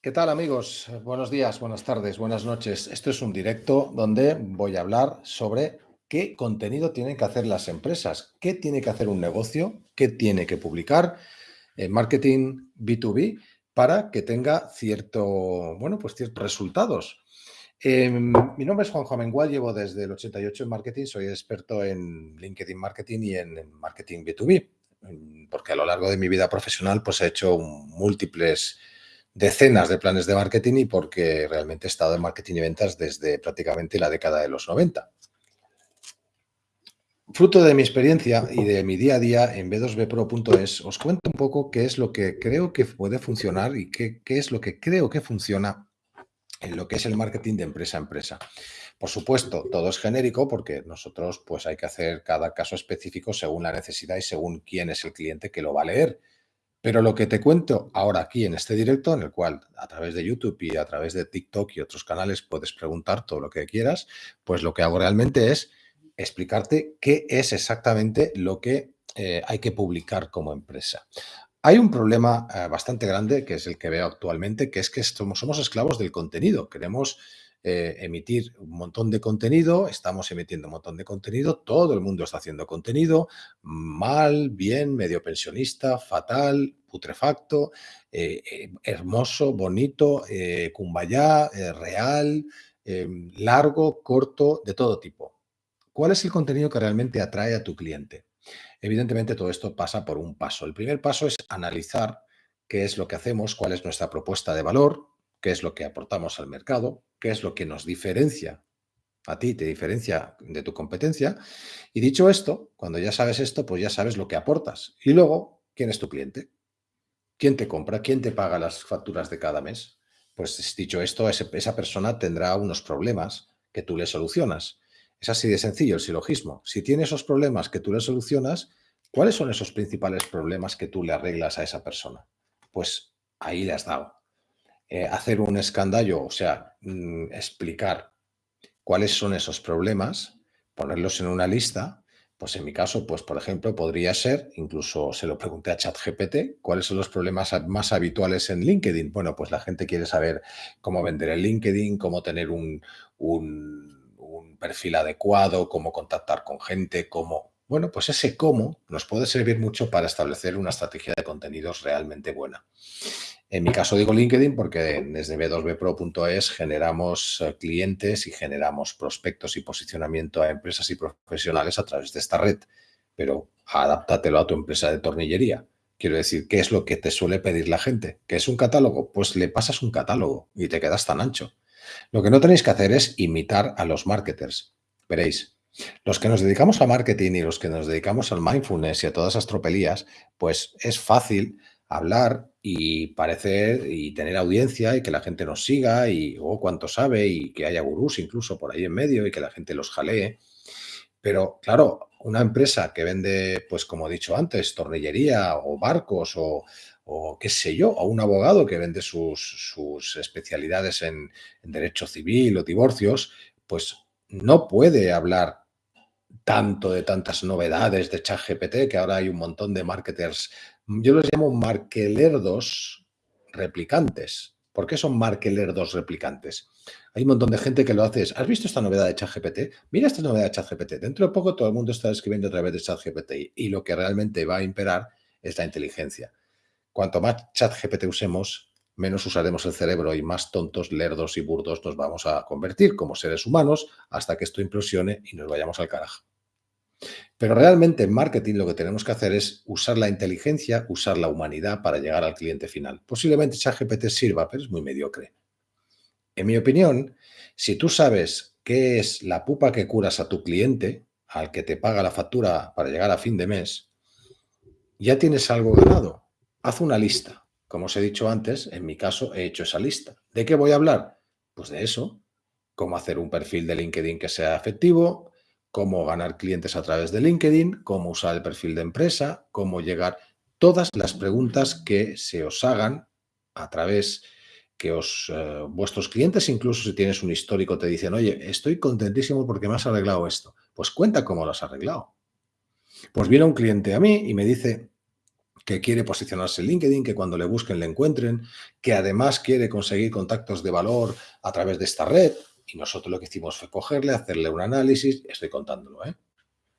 ¿Qué tal amigos? Buenos días, buenas tardes, buenas noches. Esto es un directo donde voy a hablar sobre qué contenido tienen que hacer las empresas, qué tiene que hacer un negocio, qué tiene que publicar en marketing B2B para que tenga cierto, bueno, pues ciertos resultados. Em, mi nombre es Juan Juan llevo desde el 88 en marketing, soy experto en LinkedIn Marketing y en marketing B2B, porque a lo largo de mi vida profesional pues he hecho múltiples decenas de planes de marketing y porque realmente he estado en marketing y ventas desde prácticamente la década de los 90. Fruto de mi experiencia y de mi día a día en b2bpro.es, os cuento un poco qué es lo que creo que puede funcionar y qué, qué es lo que creo que funciona en lo que es el marketing de empresa a empresa. Por supuesto, todo es genérico porque nosotros pues hay que hacer cada caso específico según la necesidad y según quién es el cliente que lo va a leer. Pero lo que te cuento ahora aquí en este directo, en el cual a través de YouTube y a través de TikTok y otros canales puedes preguntar todo lo que quieras, pues lo que hago realmente es explicarte qué es exactamente lo que eh, hay que publicar como empresa. Hay un problema eh, bastante grande, que es el que veo actualmente, que es que somos, somos esclavos del contenido. Queremos eh, emitir un montón de contenido, estamos emitiendo un montón de contenido, todo el mundo está haciendo contenido, mal, bien, medio pensionista, fatal, putrefacto, eh, eh, hermoso, bonito, cumbayá, real, largo, corto, de todo tipo. ¿Cuál es el contenido que realmente atrae a tu cliente? Evidentemente todo esto pasa por un paso. El primer paso es analizar qué es lo que hacemos, cuál es nuestra propuesta de valor, qué es lo que aportamos al mercado, qué es lo que nos diferencia a ti, te diferencia de tu competencia. Y dicho esto, cuando ya sabes esto, pues ya sabes lo que aportas. Y luego, ¿quién es tu cliente? ¿Quién te compra? ¿Quién te paga las facturas de cada mes? Pues dicho esto, esa persona tendrá unos problemas que tú le solucionas. Es así de sencillo el silogismo. Si tiene esos problemas que tú le solucionas, ¿cuáles son esos principales problemas que tú le arreglas a esa persona? Pues ahí le has dado. Eh, hacer un escandallo, o sea, mm, explicar cuáles son esos problemas, ponerlos en una lista, pues en mi caso, pues por ejemplo, podría ser, incluso se lo pregunté a ChatGPT, ¿cuáles son los problemas más habituales en LinkedIn? Bueno, pues la gente quiere saber cómo vender en LinkedIn, cómo tener un, un, un perfil adecuado, cómo contactar con gente, cómo... Bueno, pues ese cómo nos puede servir mucho para establecer una estrategia de contenidos realmente buena. En mi caso digo LinkedIn porque desde b2bpro.es generamos eh, clientes y generamos prospectos y posicionamiento a empresas y profesionales a través de esta red. Pero adáptatelo a tu empresa de tornillería. Quiero decir, ¿qué es lo que te suele pedir la gente? ¿Qué es un catálogo? Pues le pasas un catálogo y te quedas tan ancho. Lo que no tenéis que hacer es imitar a los marketers. Veréis, los que nos dedicamos a marketing y los que nos dedicamos al mindfulness y a todas esas tropelías, pues es fácil hablar y parecer y tener audiencia y que la gente nos siga y oh, cuánto sabe y que haya gurús incluso por ahí en medio y que la gente los jalee. Pero claro, una empresa que vende, pues como he dicho antes, tornillería o barcos o, o qué sé yo, o un abogado que vende sus, sus especialidades en, en derecho civil o divorcios, pues no puede hablar tanto de tantas novedades de ChatGPT, que ahora hay un montón de marketers yo los llamo markelerdos replicantes. ¿Por qué son markelerdos replicantes? Hay un montón de gente que lo hace. ¿Has visto esta novedad de ChatGPT? Mira esta novedad de ChatGPT. Dentro de poco todo el mundo está escribiendo a través de ChatGPT y lo que realmente va a imperar es la inteligencia. Cuanto más ChatGPT usemos, menos usaremos el cerebro y más tontos, lerdos y burdos nos vamos a convertir como seres humanos hasta que esto implosione y nos vayamos al carajo. Pero realmente en marketing lo que tenemos que hacer es usar la inteligencia, usar la humanidad para llegar al cliente final. Posiblemente ChatGPT sirva, pero es muy mediocre. En mi opinión, si tú sabes qué es la pupa que curas a tu cliente, al que te paga la factura para llegar a fin de mes, ya tienes algo ganado. Haz una lista. Como os he dicho antes, en mi caso he hecho esa lista. ¿De qué voy a hablar? Pues de eso. Cómo hacer un perfil de LinkedIn que sea efectivo, cómo ganar clientes a través de LinkedIn, cómo usar el perfil de empresa, cómo llegar, todas las preguntas que se os hagan a través que os, eh, vuestros clientes, incluso si tienes un histórico, te dicen, oye, estoy contentísimo porque me has arreglado esto. Pues cuenta cómo lo has arreglado. Pues viene un cliente a mí y me dice que quiere posicionarse en LinkedIn, que cuando le busquen le encuentren, que además quiere conseguir contactos de valor a través de esta red. Y nosotros lo que hicimos fue cogerle, hacerle un análisis, estoy contándolo, ¿eh?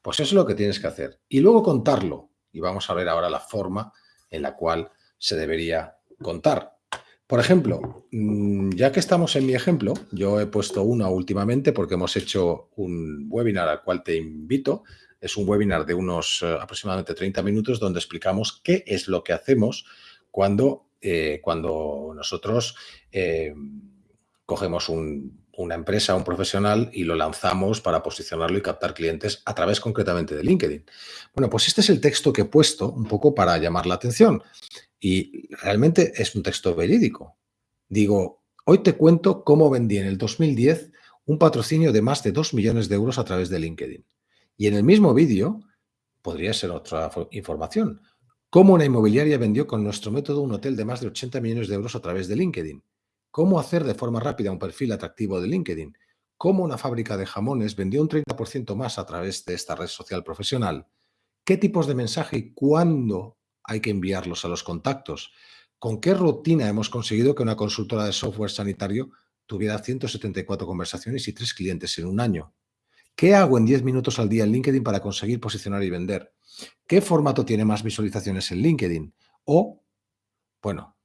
Pues eso es lo que tienes que hacer. Y luego contarlo. Y vamos a ver ahora la forma en la cual se debería contar. Por ejemplo, mm, ya que estamos en mi ejemplo, yo he puesto una últimamente porque hemos hecho un webinar al cual te invito. Es un webinar de unos eh, aproximadamente 30 minutos donde explicamos qué es lo que hacemos cuando, eh, cuando nosotros eh, cogemos una empresa, un profesional y lo lanzamos para posicionarlo y captar clientes a través concretamente de LinkedIn. Bueno, pues este es el texto que he puesto un poco para llamar la atención. Y realmente es un texto verídico. Digo, hoy te cuento cómo vendí en el 2010 un patrocinio de más de 2 millones de euros a través de LinkedIn. Y en el mismo vídeo, podría ser otra información, cómo una inmobiliaria vendió con nuestro método un hotel de más de 80 millones de euros a través de LinkedIn. Cómo hacer de forma rápida un perfil atractivo de LinkedIn. Cómo una fábrica de jamones vendió un 30% más a través de esta red social profesional. ¿Qué tipos de mensaje y cuándo hay que enviarlos a los contactos. ¿Con qué rutina hemos conseguido que una consultora de software sanitario tuviera 174 conversaciones y tres clientes en un año? ¿Qué hago en 10 minutos al día en LinkedIn para conseguir posicionar y vender? ¿Qué formato tiene más visualizaciones en LinkedIn? O, bueno,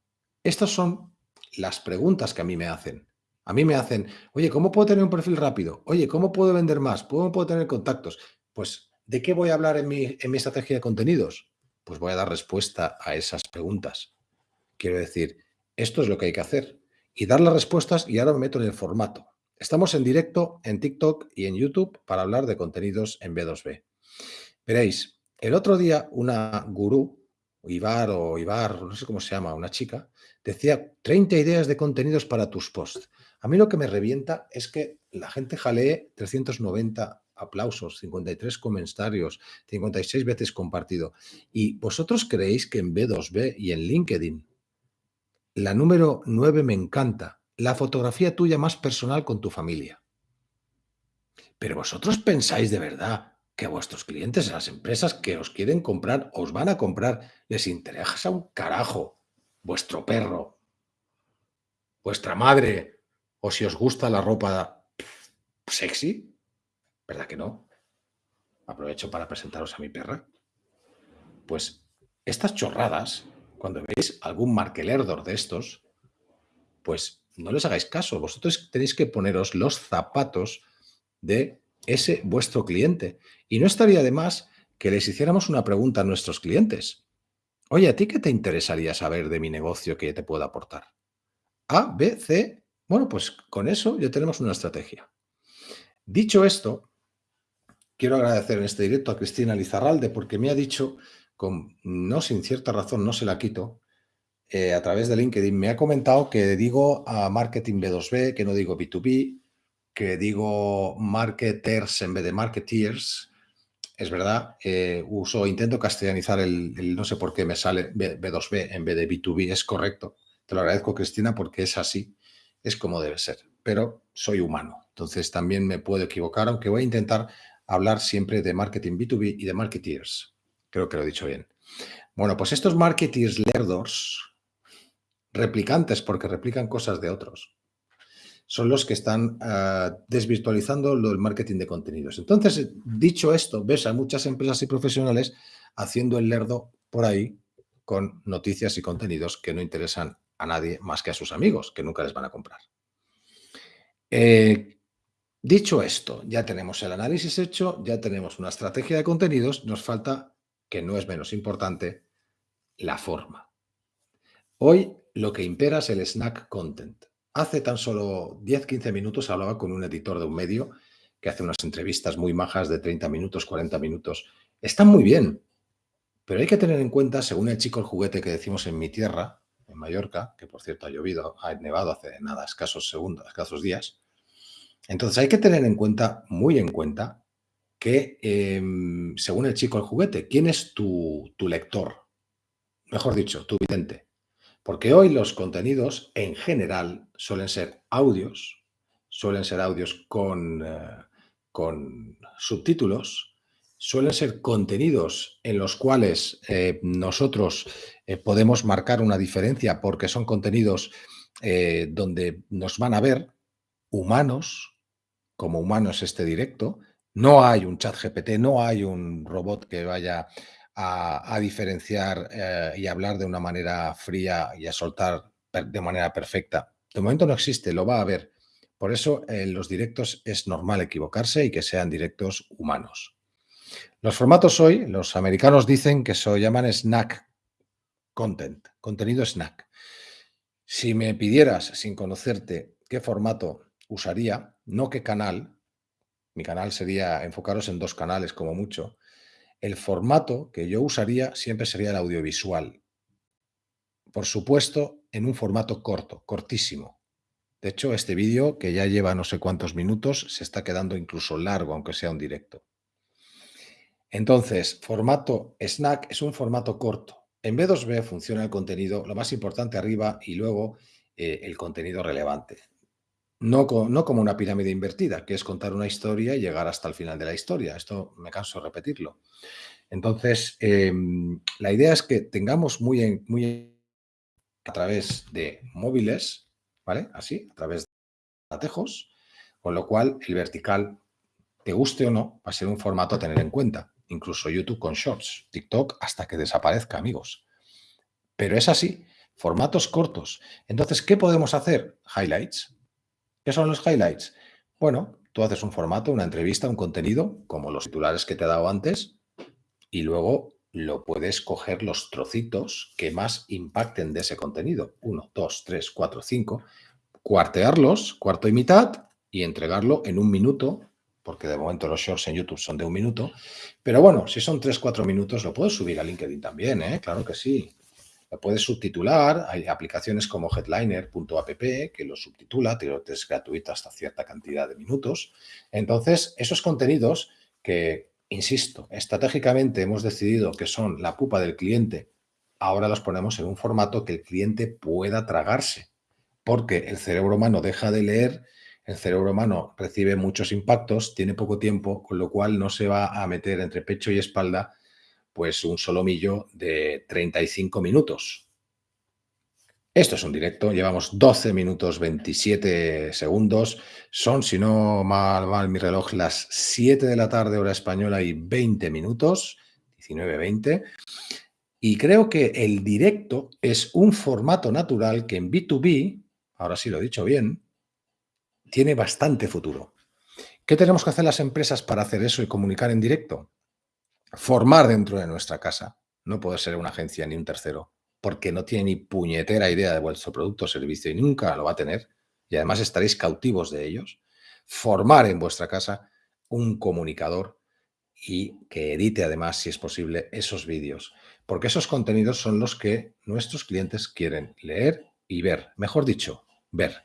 estas son las preguntas que a mí me hacen. A mí me hacen, oye, ¿cómo puedo tener un perfil rápido? Oye, ¿cómo puedo vender más? ¿Cómo puedo tener contactos? Pues, ¿de qué voy a hablar en mi, estrategia de contenidos? Pues voy a dar respuesta a esas preguntas. Quiero decir, esto es lo que hay que hacer. Y dar las respuestas y ahora me meto en el formato. Estamos en directo en TikTok y en YouTube para hablar de contenidos en B2B. Veréis, el otro día una gurú, Ibar o Ibar, no sé cómo se llama, una chica, decía 30 ideas de contenidos para tus posts. A mí lo que me revienta es que la gente jalee 390 aplausos, 53 comentarios, 56 veces compartido. ¿Y vosotros creéis que en B2B y en LinkedIn, la número 9 me encanta, la fotografía tuya más personal con tu familia? Pero vosotros pensáis de verdad que a vuestros clientes, a las empresas que os quieren comprar, os van a comprar, les interesa un carajo vuestro perro, vuestra madre, o si os gusta la ropa sexy, ¿Verdad que no? Aprovecho para presentaros a mi perra. Pues estas chorradas, cuando veis algún markelerdor de estos, pues no les hagáis caso. Vosotros tenéis que poneros los zapatos de ese vuestro cliente. Y no estaría de más que les hiciéramos una pregunta a nuestros clientes. Oye, ¿a ti qué te interesaría saber de mi negocio que te pueda aportar? A, B, C. Bueno, pues con eso ya tenemos una estrategia. Dicho esto, quiero agradecer en este directo a Cristina Lizarralde porque me ha dicho, con, no sin cierta razón, no se la quito, eh, a través de LinkedIn, me ha comentado que digo a marketing B2B, que no digo B2B, que digo marketers en vez de marketeers. Es verdad, eh, uso, intento castellanizar el, no sé por qué me sale B2B en vez de B2B, es correcto. Te lo agradezco, Cristina, porque es así, es como debe ser. Pero soy humano, entonces también me puedo equivocar, aunque voy a intentar hablar siempre de marketing B2B y de marketeers. Creo que lo he dicho bien. Bueno, pues estos marketeers lerdos, replicantes porque replican cosas de otros, son los que están ah, desvirtualizando lo del marketing de contenidos. Entonces, dicho esto, ves a muchas empresas y profesionales haciendo el lerdo por ahí con noticias y contenidos que no interesan a nadie más que a sus amigos, que nunca les van a comprar. Eh, Dicho esto, ya tenemos el análisis hecho, ya tenemos una estrategia de contenidos, nos falta, que no es menos importante, la forma. Hoy lo que impera es el snack content. Hace tan solo 10-15 minutos hablaba con un editor de un medio que hace unas entrevistas muy majas de 30 minutos, 40 minutos. Están muy bien, pero hay que tener en cuenta, según el chico el juguete que decimos en mi tierra, en Mallorca, que por cierto ha llovido, ha nevado hace nada, escasos segundos, escasos días, entonces hay que tener en cuenta, muy en cuenta, que em, según el chico el juguete, ¿quién es tu, lector? Mejor dicho, tu vidente. Porque hoy los contenidos en general suelen ser audios, suelen ser audios con, eh, con subtítulos, suelen ser contenidos en los cuales eh, nosotros eh, podemos marcar una diferencia porque son contenidos donde nos van a ver humanos, como humanos este directo. No hay un chat GPT, no hay un robot que vaya a, diferenciar y hablar de una manera fría y a soltar de manera perfecta. De momento no existe, lo va a haber. Por eso en los directos es normal equivocarse y que sean directos humanos. Los formatos hoy, los americanos dicen que se llaman snack content, contenido snack. Si me pidieras, sin conocerte, qué formato usaría, no qué canal, mi canal sería enfocaros en dos canales como mucho, el formato que yo usaría siempre sería el audiovisual. Por supuesto, en un formato corto, cortísimo. De hecho, este vídeo, que ya lleva no sé cuántos minutos, se está quedando incluso largo, aunque sea un directo. Entonces, formato snack es un formato corto. En B2B funciona el contenido, lo más importante arriba y luego eh, el contenido relevante. No, como una pirámide invertida, que es contar una historia y llegar hasta el final de la historia. Esto me canso de repetirlo. Entonces, em, la idea es que tengamos muy, muy a través de móviles, ¿vale? Así, a través de atejos, con lo cual el vertical, te guste o no, va a ser un formato a tener en cuenta incluso YouTube con Shorts, TikTok hasta que desaparezca, amigos. Pero es así, formatos cortos. Entonces, ¿qué podemos hacer? Highlights. ¿Qué son los highlights? Bueno, tú haces un formato, una entrevista, un contenido, como los titulares que te he dado antes, y luego lo puedes coger los trocitos que más impacten de ese contenido. Uno, dos, tres, cuatro, cinco. Cuartearlos, cuarto y mitad, y entregarlo en un minuto porque de momento los shorts en YouTube son de un minuto. Pero bueno, si son 3-4 minutos, lo puedes subir a LinkedIn también, ¿eh? claro que sí. Lo puedes subtitular, hay aplicaciones como headliner.app que lo subtitula, es gratuita hasta cierta cantidad de minutos. Entonces, esos contenidos que, insisto, estratégicamente hemos decidido que son la pupa del cliente, ahora los ponemos en un formato que el cliente pueda tragarse, porque el cerebro humano deja de leer el cerebro humano recibe muchos impactos, tiene poco tiempo, con lo cual no se va a meter entre pecho y espalda pues un solomillo de 35 minutos. Esto es un directo, llevamos 12 minutos 27 segundos, son, si no mal, mal mi reloj, las 7 de la tarde hora española y 20 minutos, 19-20, y creo que el directo es un formato natural que en B2B, ahora sí lo he dicho bien, tiene bastante futuro. ¿Qué tenemos que hacer las empresas para hacer eso y comunicar en directo? Formar dentro de nuestra casa. No puede ser una agencia ni un tercero, porque no tiene ni puñetera idea de vuestro producto o servicio y nunca lo va a tener. Y además estaréis cautivos de ellos. Formar en vuestra casa un comunicador y que edite además, si es posible, esos vídeos. Porque esos contenidos son los que nuestros clientes quieren leer y ver. Mejor dicho, ver.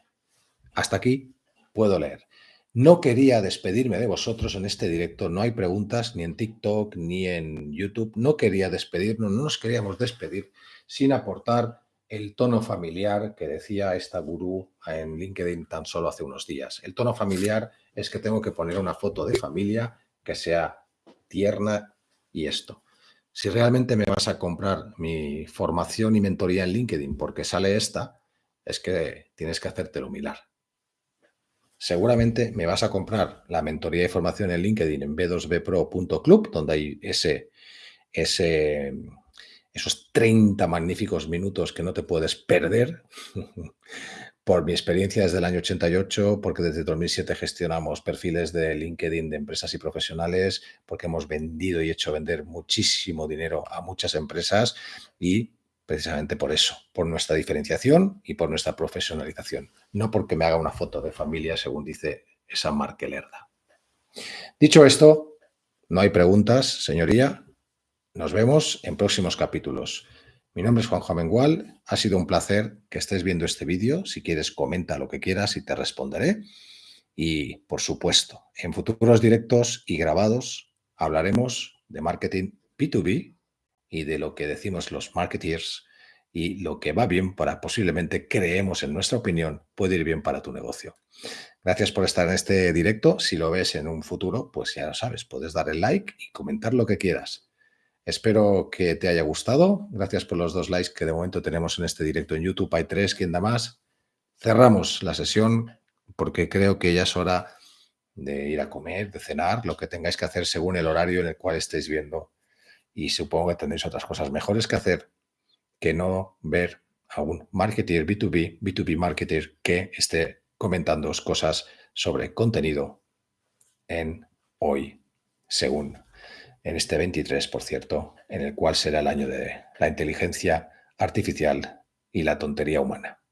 Hasta aquí puedo leer. No quería despedirme de vosotros en este directo, no hay preguntas ni en TikTok ni en YouTube, no quería despedirnos, no nos queríamos despedir sin aportar el tono familiar que decía esta gurú en LinkedIn tan solo hace unos días. El tono familiar es que tengo que poner una foto de familia que sea tierna y esto. Si realmente me vas a comprar mi formación y mentoría en LinkedIn porque sale esta, es que tienes que hacértelo mirar seguramente me vas a comprar la mentoría de formación en LinkedIn en b2bpro.club, donde hay ese, ese, esos 30 magníficos minutos que no te puedes perder. Por mi experiencia desde el año 88, porque desde 2007 gestionamos perfiles de LinkedIn de empresas y profesionales, porque hemos vendido y hecho vender muchísimo dinero a muchas empresas y precisamente por eso, por nuestra diferenciación y por nuestra profesionalización, no porque me haga una foto de familia, según dice esa marca Lerda. Dicho esto, no hay preguntas, señoría. Nos vemos en próximos capítulos. Mi nombre es Juanjo Amengual. Ha sido un placer que estés viendo este vídeo. Si quieres, comenta lo que quieras y te responderé. Y, por supuesto, en futuros directos y grabados hablaremos de marketing B2B y de lo que decimos los marketeers y lo que va bien para posiblemente creemos en nuestra opinión puede ir bien para tu negocio. Gracias por estar en este directo. Si lo ves en un futuro, pues ya lo sabes, puedes dar el like y comentar lo que quieras. Espero que te haya gustado. Gracias por los dos likes que de momento tenemos en este directo en YouTube. Hay tres, ¿quién da más? Cerramos la sesión porque creo que ya es hora de ir a comer, de cenar, lo que tengáis que hacer según el horario en el cual estéis viendo. Y supongo que tendréis otras cosas mejores que hacer que no ver a un marketer B2B, B2B marketer que esté comentando cosas sobre contenido en hoy, según en este 23, por cierto, en el cual será el año de la inteligencia artificial y la tontería humana.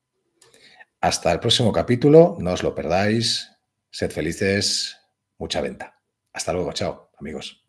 Hasta el próximo capítulo, no os lo perdáis, sed felices, mucha venta. Hasta luego, chao, amigos.